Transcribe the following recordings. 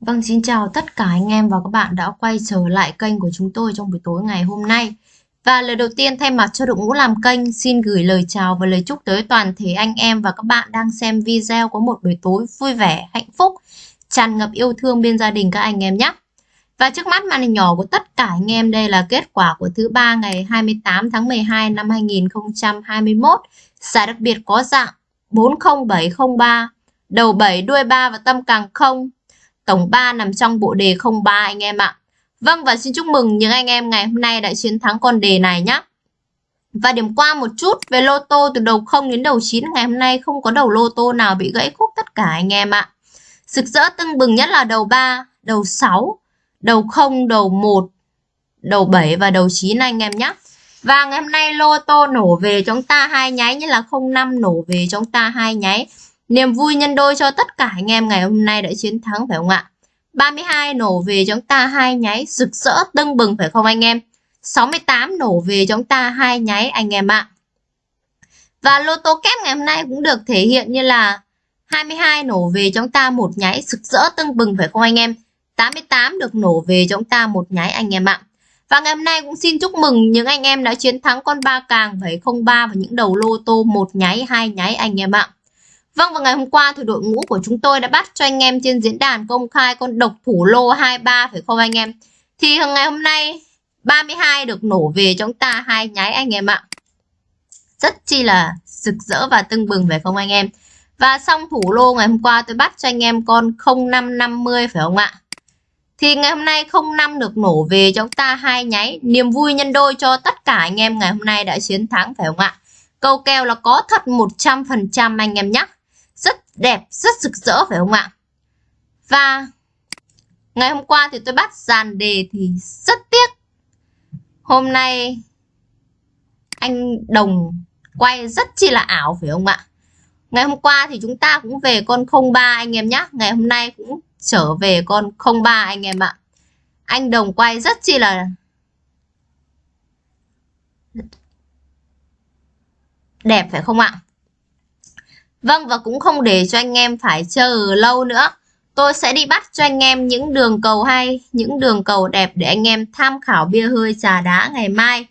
Vâng, xin chào tất cả anh em và các bạn đã quay trở lại kênh của chúng tôi trong buổi tối ngày hôm nay. Và lời đầu tiên thay mặt cho đội ngũ làm kênh xin gửi lời chào và lời chúc tới toàn thể anh em và các bạn đang xem video có một buổi tối vui vẻ, hạnh phúc, tràn ngập yêu thương bên gia đình các anh em nhé. Và trước mắt màn hình nhỏ của tất cả anh em đây là kết quả của thứ ba ngày 28 tháng 12 năm 2021. Giải đặc biệt có dạng 40703, đầu 7 đuôi 3 và tâm càng 0 Tổng 3 nằm trong bộ đề 03 anh em ạ. Vâng và xin chúc mừng những anh em ngày hôm nay đã chiến thắng con đề này nhé. Và điểm qua một chút về lô tô từ đầu 0 đến đầu 9 ngày hôm nay không có đầu lô tô nào bị gãy khúc tất cả anh em ạ. Sực rỡ tưng bừng nhất là đầu 3, đầu 6, đầu 0, đầu 1, đầu 7 và đầu 9 anh em nhé. Và ngày hôm nay lô tô nổ về chúng ta hai nháy như là 05 nổ về chúng ta hai nháy. Niềm vui nhân đôi cho tất cả anh em ngày hôm nay đã chiến thắng, phải không ạ? 32 nổ về chúng ta hai nháy, rực rỡ, tưng bừng, phải không anh em? 68 nổ về chúng ta hai nháy, anh em ạ. Và lô tô kép ngày hôm nay cũng được thể hiện như là 22 nổ về chúng ta một nháy, rực rỡ, tưng bừng, phải không anh em? 88 được nổ về chúng ta một nháy, anh em ạ. Và ngày hôm nay cũng xin chúc mừng những anh em đã chiến thắng con ba càng 703 và những đầu lô tô một nháy, hai nháy, anh em ạ. Vâng và ngày hôm qua thì đội ngũ của chúng tôi đã bắt cho anh em trên diễn đàn công khai con độc thủ lô 23 phải không anh em? Thì ngày hôm nay 32 được nổ về chúng ta, hai nháy anh em ạ. Rất chi là rực rỡ và tưng bừng, phải không anh em? Và xong thủ lô ngày hôm qua tôi bắt cho anh em con 0550 phải không ạ? Thì ngày hôm nay 05 được nổ về cho chúng ta, hai nháy. Niềm vui nhân đôi cho tất cả anh em ngày hôm nay đã chiến thắng, phải không ạ? Câu kèo là có thật 100% anh em nhé đẹp, rất rực rỡ phải không ạ? Và ngày hôm qua thì tôi bắt dàn đề thì rất tiếc. Hôm nay anh Đồng quay rất chi là ảo phải không ạ? Ngày hôm qua thì chúng ta cũng về con 03 anh em nhé. Ngày hôm nay cũng trở về con 03 anh em ạ. Anh Đồng quay rất chi là đẹp phải không ạ? Vâng và cũng không để cho anh em phải chờ lâu nữa. Tôi sẽ đi bắt cho anh em những đường cầu hay, những đường cầu đẹp để anh em tham khảo bia hơi trà đá ngày mai.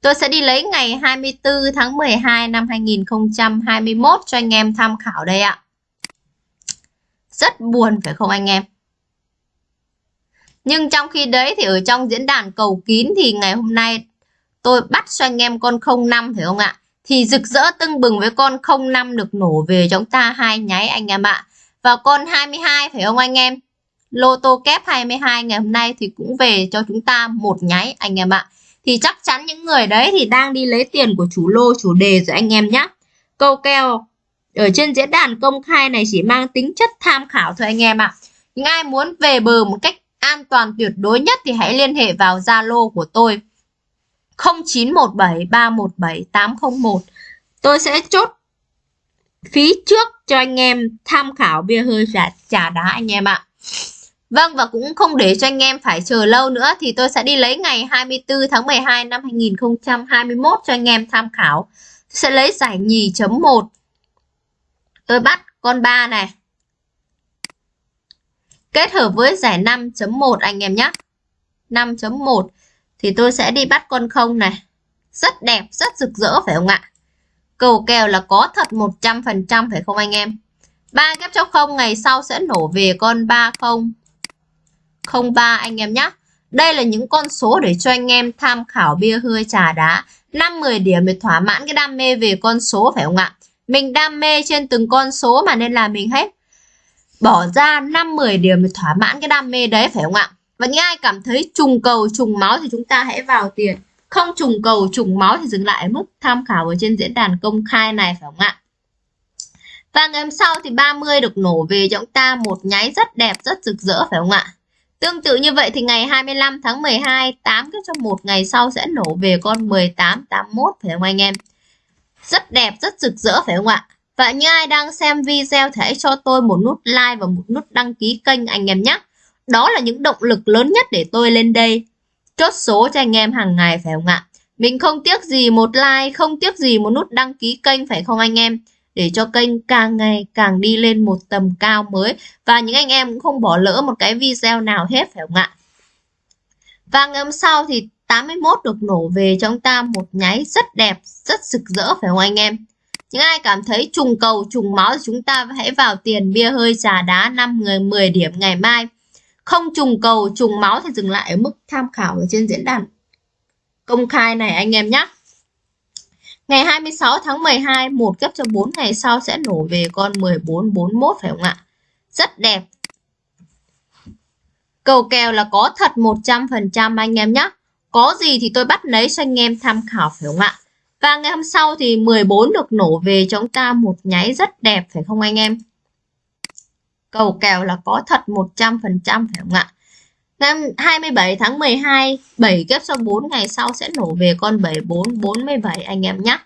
Tôi sẽ đi lấy ngày 24 tháng 12 năm 2021 cho anh em tham khảo đây ạ. Rất buồn phải không anh em? Nhưng trong khi đấy thì ở trong diễn đàn cầu kín thì ngày hôm nay tôi bắt cho anh em con 05 phải không ạ? Thì rực rỡ tưng bừng với con 05 được nổ về chúng ta hai nháy anh em ạ. Và con 22 phải không anh em? Lô tô kép 22 ngày hôm nay thì cũng về cho chúng ta một nháy anh em ạ. Thì chắc chắn những người đấy thì đang đi lấy tiền của chủ lô, chủ đề rồi anh em nhé. Câu kèo ở trên diễn đàn công khai này chỉ mang tính chất tham khảo thôi anh em ạ. Những ai muốn về bờ một cách an toàn tuyệt đối nhất thì hãy liên hệ vào Zalo của tôi 0917 317 801 Tôi sẽ chốt phí trước cho anh em tham khảo bia hơi trà, trà đá anh em ạ Vâng và cũng không để cho anh em phải chờ lâu nữa thì tôi sẽ đi lấy ngày 24 tháng 12 năm 2021 cho anh em tham khảo. tôi Sẽ lấy giải nhì chấm 1. Tôi bắt con 3 này. Kết hợp với giải 5.1 anh em nhé. 5.1 thì tôi sẽ đi bắt con không này. Rất đẹp, rất rực rỡ phải không ạ? Cầu kèo là có thật 100% phải không anh em? 3 kép cho 0 ngày sau sẽ nổ về con 30 03 anh em nhé. Đây là những con số để cho anh em tham khảo bia hơi trà đá. 5-10 điểm để thỏa mãn cái đam mê về con số phải không ạ? Mình đam mê trên từng con số mà nên là mình hết bỏ ra 5-10 điểm để thỏa mãn cái đam mê đấy phải không ạ? Và những ai cảm thấy trùng cầu trùng máu thì chúng ta hãy vào tiền. Không trùng cầu trùng máu thì dừng lại ở mức tham khảo ở trên diễn đàn công khai này phải không ạ? Và ngày hôm sau thì 30 được nổ về cho chúng ta một nháy rất đẹp, rất rực rỡ phải không ạ? Tương tự như vậy thì ngày 25 tháng 12, 8 cái trong một ngày sau sẽ nổ về con 18, 81 phải không anh em? Rất đẹp, rất rực rỡ phải không ạ? Và những ai đang xem video thì hãy cho tôi một nút like và một nút đăng ký kênh anh em nhé. Đó là những động lực lớn nhất để tôi lên đây. Chốt số cho anh em hàng ngày phải không ạ? Mình không tiếc gì một like, không tiếc gì một nút đăng ký kênh phải không anh em? để cho kênh càng ngày càng đi lên một tầm cao mới và những anh em cũng không bỏ lỡ một cái video nào hết phải không ạ? Và ngày hôm sau thì 81 được nổ về cho chúng ta một nháy rất đẹp, rất rực rỡ phải không anh em? Những ai cảm thấy trùng cầu, trùng máu thì chúng ta hãy vào tiền bia hơi trà đá 5 người 10 điểm ngày mai. Không trùng cầu, trùng máu thì dừng lại ở mức tham khảo ở trên diễn đàn công khai này anh em nhé. Ngày 26 tháng 12, một cấp cho 4 ngày sau sẽ nổ về con 1441 phải không ạ? Rất đẹp. Cầu kèo là có thật 100% anh em nhé. Có gì thì tôi bắt lấy cho anh em tham khảo phải không ạ? Và ngày hôm sau thì 14 được nổ về cho chúng ta một nháy rất đẹp phải không anh em? Cầu kèo là có thật 100% phải không ạ? Ngày 27 tháng 12, 7 kép số 4 ngày sau sẽ nổ về con 74 47 anh em nhé.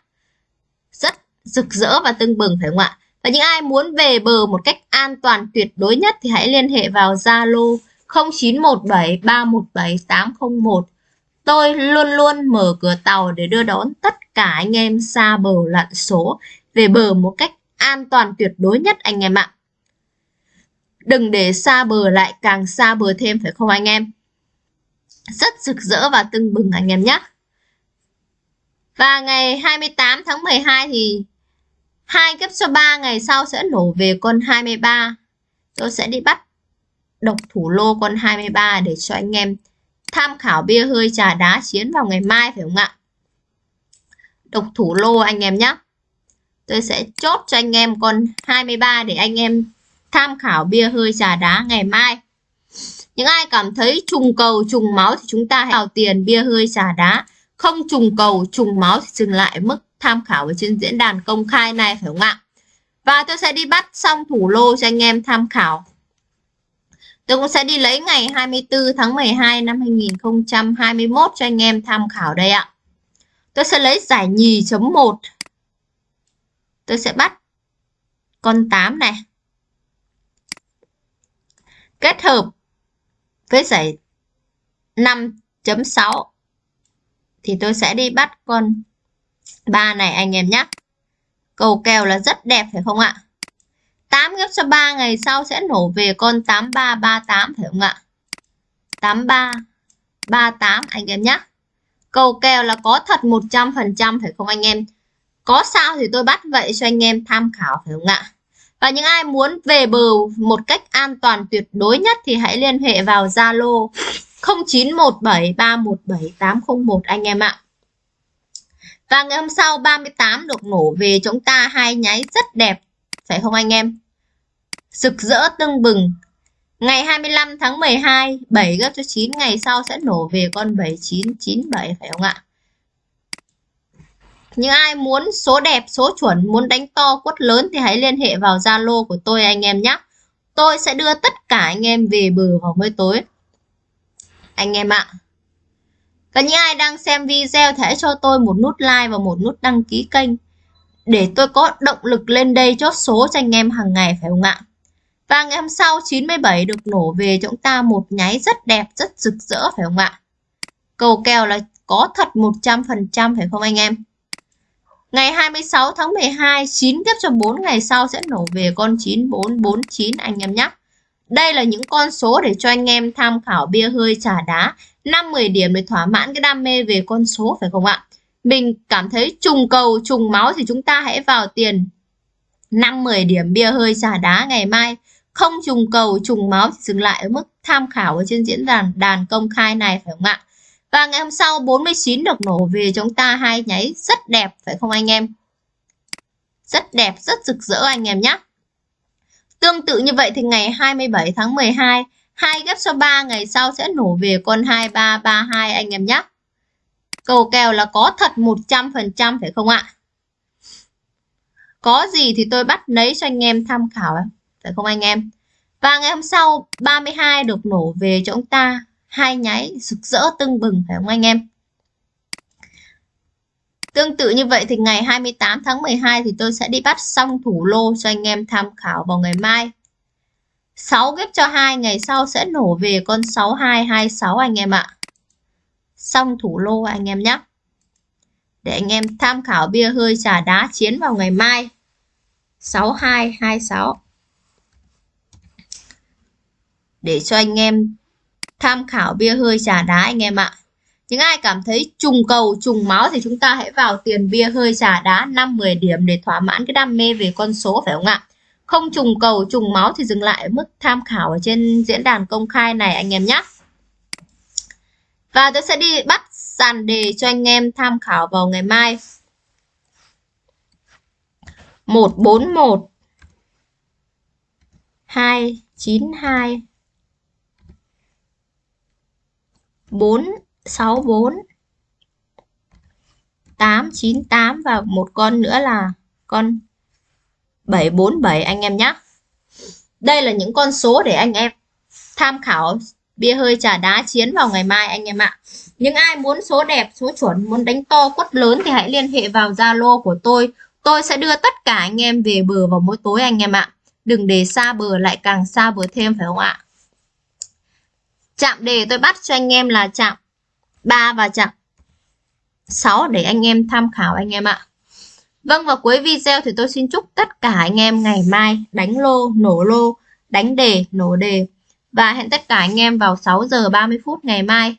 Rất rực rỡ và tưng bừng phải không ạ? Và những ai muốn về bờ một cách an toàn tuyệt đối nhất thì hãy liên hệ vào Zalo 0917 317 801. Tôi luôn luôn mở cửa tàu để đưa đón tất cả anh em xa bờ lặn số về bờ một cách an toàn tuyệt đối nhất anh em ạ. Đừng để xa bờ lại, càng xa bờ thêm, phải không anh em? Rất rực rỡ và tưng bừng anh em nhé. Và ngày 28 tháng 12 thì hai cấp số 3 ngày sau sẽ nổ về con 23. Tôi sẽ đi bắt độc thủ lô con 23 để cho anh em tham khảo bia hơi, trà đá chiến vào ngày mai, phải không ạ? Độc thủ lô anh em nhé. Tôi sẽ chốt cho anh em con 23 để anh em tham khảo bia hơi trà đá ngày mai. Những ai cảm thấy trùng cầu, trùng máu thì chúng ta hãy vào tiền bia hơi trà đá. Không trùng cầu, trùng máu thì dừng lại mức tham khảo ở trên diễn đàn công khai này, phải không ạ? Và tôi sẽ đi bắt xong thủ lô cho anh em tham khảo. Tôi cũng sẽ đi lấy ngày 24 tháng 12 năm 2021 cho anh em tham khảo đây ạ. Tôi sẽ lấy giải nhì chấm 1. Tôi sẽ bắt con 8 này kết hợp với giải 5.6 thì tôi sẽ đi bắt con 3 này anh em nhé. Cầu kèo là rất đẹp phải không ạ? 8 gấp cho 3 ngày sau sẽ nổ về con 8338 phải không ạ? 8338 anh em nhé. Cầu kèo là có thật 100% phải không anh em? Có sao thì tôi bắt vậy cho anh em tham khảo phải không ạ? Và những ai muốn về bờ một cách an toàn tuyệt đối nhất thì hãy liên hệ vào Zalo 0917317801 anh em ạ. Và ngày hôm sau 38 được nổ về chúng ta hai nháy rất đẹp, phải không anh em? Rực rỡ tưng bừng. Ngày 25 tháng 12, 7 gấp cho 9 ngày sau sẽ nổ về con 7997 phải không ạ? Những ai muốn số đẹp, số chuẩn, muốn đánh to, quất lớn thì hãy liên hệ vào Zalo của tôi anh em nhé. Tôi sẽ đưa tất cả anh em về bờ vào mới tối. Anh em ạ. Và những ai đang xem video thì hãy cho tôi một nút like và một nút đăng ký kênh. Để tôi có động lực lên đây chốt số cho anh em hàng ngày phải không ạ? Và ngày hôm sau 97 được nổ về cho chúng ta một nháy rất đẹp, rất rực rỡ phải không ạ? Cầu kèo là có thật 100% phải không anh em? Ngày 26 tháng 12, 9 tiếp cho 4 ngày sau sẽ nổ về con 9449 anh em nhé. Đây là những con số để cho anh em tham khảo bia hơi trà đá 5-10 điểm để thỏa mãn cái đam mê về con số phải không ạ? Mình cảm thấy trùng cầu, trùng máu thì chúng ta hãy vào tiền 5-10 điểm bia hơi trà đá ngày mai. Không trùng cầu, trùng máu thì dừng lại ở mức tham khảo ở trên diễn đàn đàn công khai này phải không ạ? Và ngày hôm sau 49 được nổ về chúng ta hai nháy rất đẹp phải không anh em? Rất đẹp, rất rực rỡ anh em nhé. Tương tự như vậy thì ngày 27 tháng 12, hai ghép số 3 ngày sau sẽ nổ về con 2332 anh em nhé. Cầu kèo là có thật 100% phải không ạ? Có gì thì tôi bắt lấy cho anh em tham khảo phải không anh em? Và ngày hôm sau 32 được nổ về cho chúng ta hai nháy rực rỡ tưng bừng, phải không anh em? Tương tự như vậy thì ngày 28 tháng 12 thì tôi sẽ đi bắt xong thủ lô cho anh em tham khảo vào ngày mai. 6 ghép cho 2 ngày sau sẽ nổ về con 6226 anh em ạ. Xong thủ lô anh em nhé. Để anh em tham khảo bia hơi trà đá chiến vào ngày mai. 6226 để cho anh em tham khảo bia hơi trà đá anh em ạ. Những ai cảm thấy trùng cầu, trùng máu thì chúng ta hãy vào tiền bia hơi trà đá 5-10 điểm để thỏa mãn cái đam mê về con số phải không ạ? Không trùng cầu, trùng máu thì dừng lại ở mức tham khảo ở trên diễn đàn công khai này anh em nhé. Và tôi sẽ đi bắt sàn đề cho anh em tham khảo vào ngày mai. 141 292 4, 6, 4 8, 9, 8 và một con nữa là con 7, 4, 7 anh em nhé. Đây là những con số để anh em tham khảo bia hơi trà đá chiến vào ngày mai anh em ạ. Những ai muốn số đẹp, số chuẩn, muốn đánh to quất lớn thì hãy liên hệ vào Zalo của tôi. Tôi sẽ đưa tất cả anh em về bờ vào mỗi tối anh em ạ. Đừng để xa bờ lại càng xa bờ thêm phải không ạ? Chạm đề tôi bắt cho anh em là chạm 3 và chạm 6 để anh em tham khảo anh em ạ. Vâng và cuối video thì tôi xin chúc tất cả anh em ngày mai đánh lô, nổ lô, đánh đề, nổ đề và hẹn tất cả anh em vào 6 giờ 30 phút ngày mai